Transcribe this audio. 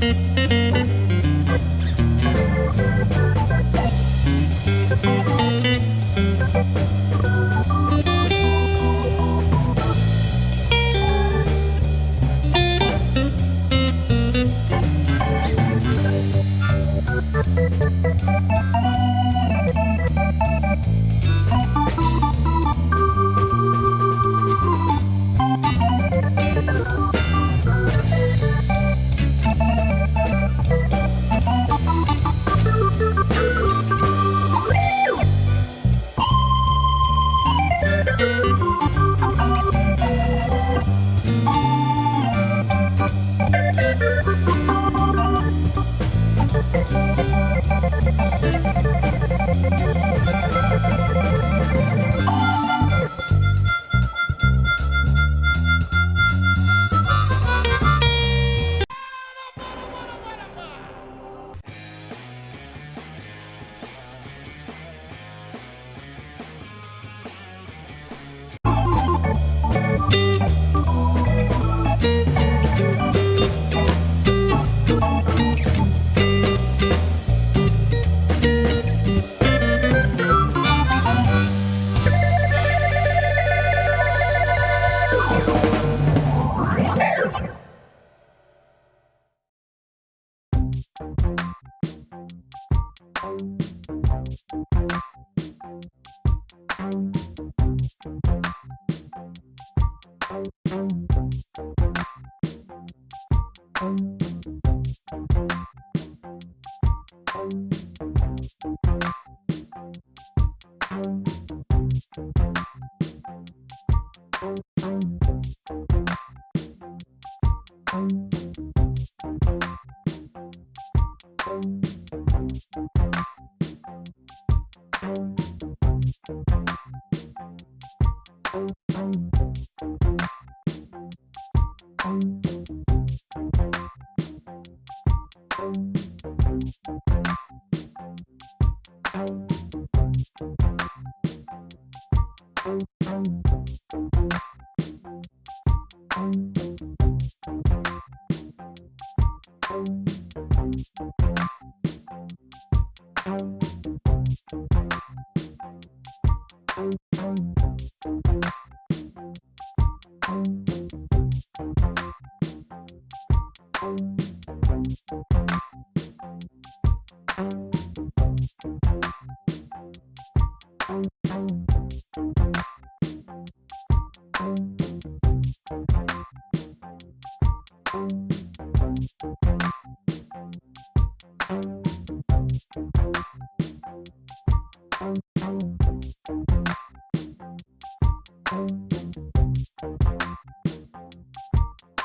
Música